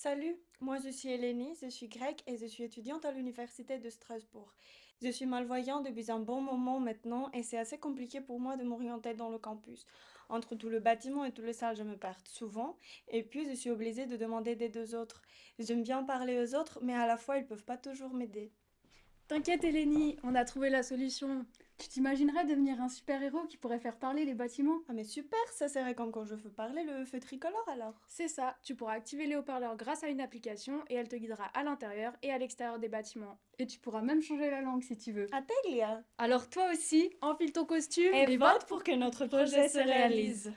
Salut, moi je suis Eleni, je suis grecque et je suis étudiante à l'université de Strasbourg. Je suis malvoyante depuis un bon moment maintenant et c'est assez compliqué pour moi de m'orienter dans le campus. Entre tout le bâtiment et toutes les salles, je me perds souvent et puis je suis obligée de demander des deux autres. J'aime bien parler aux autres, mais à la fois ils peuvent pas toujours m'aider. T'inquiète Eleni, on a trouvé la solution. Tu t'imaginerais devenir un super-héros qui pourrait faire parler les bâtiments? Ah mais super, ça serait comme quand je veux parler le feu tricolore alors? C'est ça, tu pourras activer les haut-parleurs grâce à une application et elle te guidera à l'intérieur et à l'extérieur des bâtiments. Et tu pourras même changer la langue si tu veux. Atteglia Alors toi aussi, enfile ton costume et vote pour que notre projet se réalise.